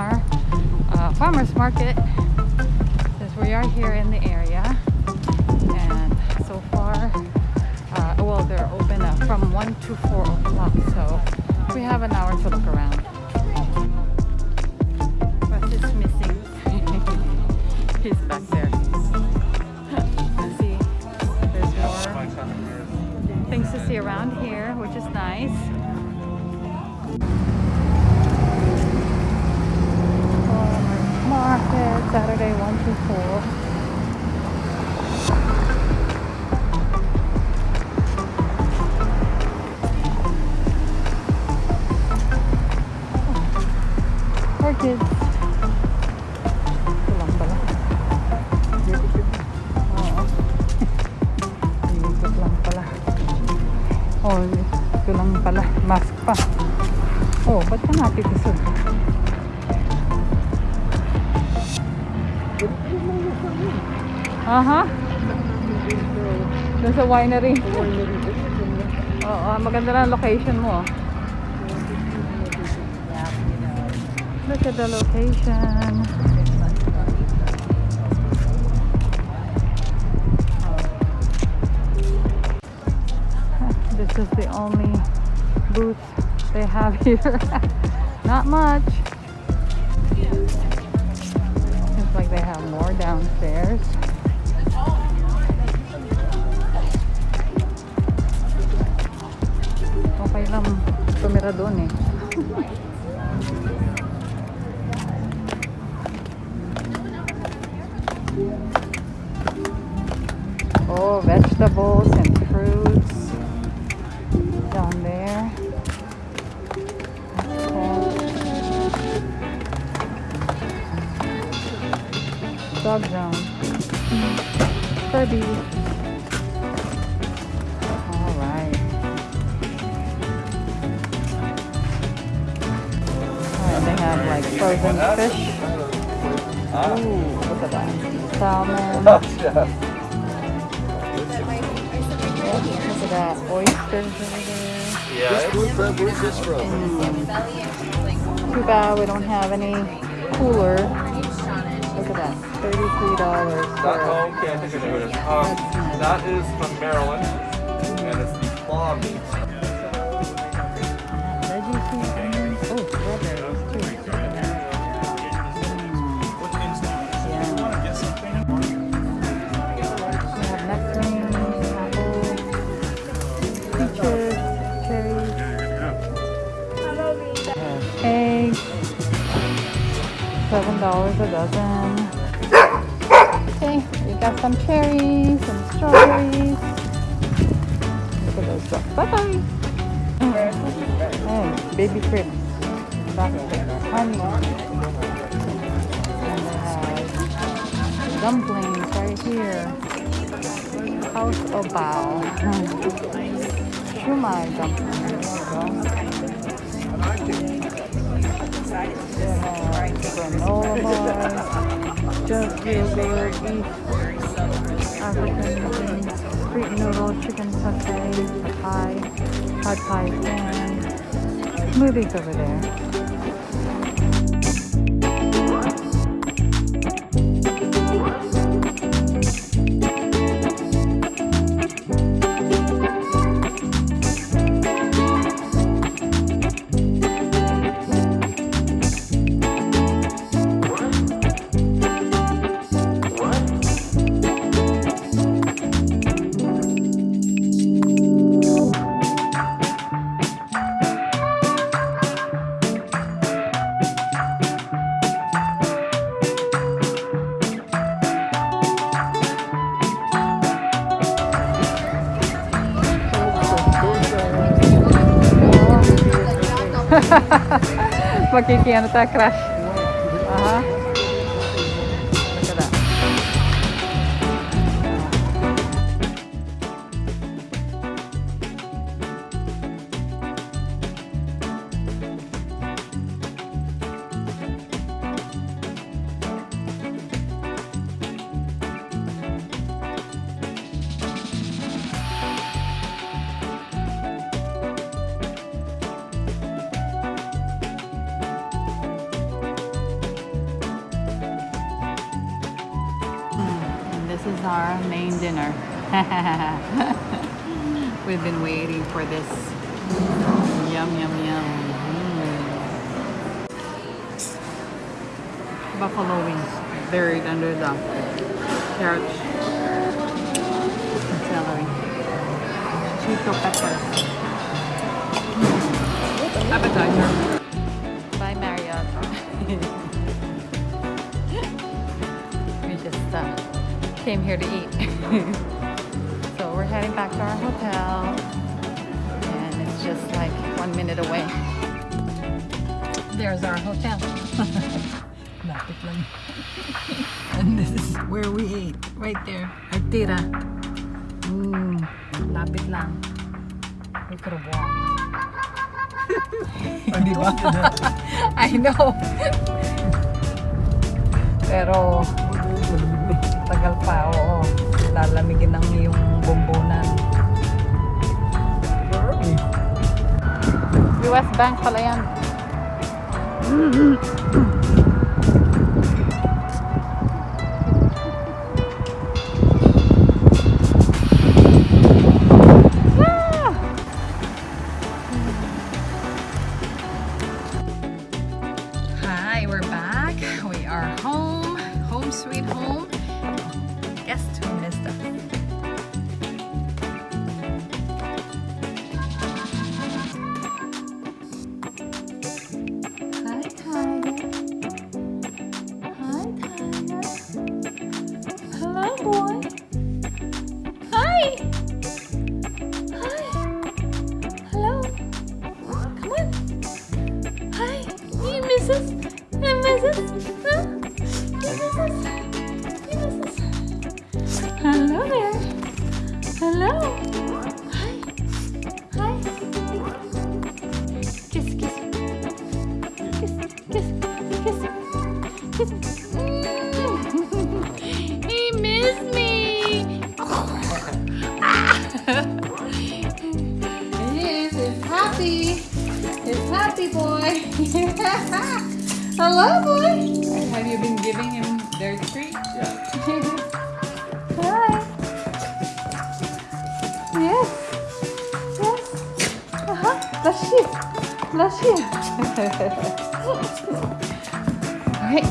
Mar uh, Farmers Market. Since we are here in the area and so far uh, well they're open uh, from 1 to 4 o'clock so we have an hour to look around Saturday 1 to 4 kids. Ito lang pala. Oo. Ikot lang pala. Oh, ito lang pala. Mask pa. Oh, ba't ka natitisod? Aha. Doon sa winery. Oo, maganda na ang location mo. oh. Look at the location. This is the only booth they have here. Not much. Seems like they have more downstairs. Oh, vegetables and fruits down there. Dog zone. Furby. They have like frozen fish. Ooh, look at that. Salmon. Look at that. Oysters over there. Yeah. Where's, where, where's this from? Too bad we don't have any cooler. Look at that. $33 That, for oh, okay, I think I know it is. Um, that is from Maryland, and it's the claw meat. Eggs, seven dollars a dozen. Okay, we got some cherries, some strawberries. Look at those stuff. Bye bye. Oh, baby. Back. Honey. Have uh, dumplings right here. House of Bao. Shumai dumplings. There granola bars, just yogurt, African street noodle, chicken satay, thai, pad thai fan, smoothies over there. Magkikiano tayo, crush. Aha. Look at is our main dinner. We've been waiting for this. Yum, yum, yum. Mm. Buffalo wings buried under the carrots and celery. Shishito peppers. Appetizer. Bye, Marriott. came here to eat. so we're heading back to our hotel. And it's just like one minute away. There's our hotel. Lapit lang. and this is where we ate. Right there. Artira. Mmm. Lapit lang. We could have walked. Oh, ba? I know. Pero, tagal pa, oo. Lalamigin ng iyong bombonan. US Bank pala yan. Hi, we're back. We are home. Home sweet home. Hello there. Hello. Hi. Hi. Kiss, kiss. Kiss, kiss, kiss. Kiss. Mm. he missed me. It is. It's happy. It's happy boy. Hello, boy. Have you been giving him Bless you. Bless you. All right.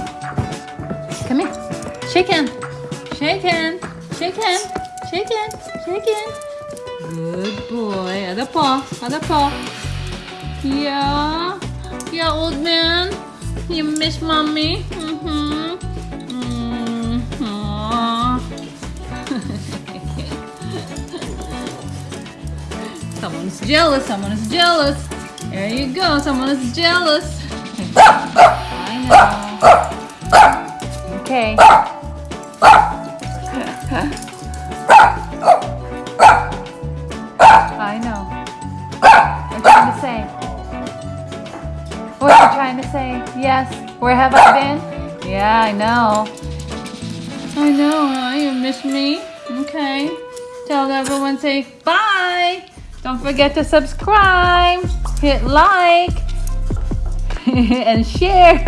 Come here. Shake hand. Shake hand. Shake hand. Shake hand. Shake hand. Good boy. Other paw. Other paw. Yeah. Yeah, old man. You miss mommy? Mm-hmm. Someone's jealous. Someone is jealous. There you go. Someone is jealous. I know. Okay. I know. What are you trying to say? What are you trying to say? Yes. Where have I been? Yeah, I know. I know? You miss me? Okay. Tell everyone, say bye. Don't forget to subscribe, hit like, and share.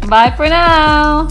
bye for now.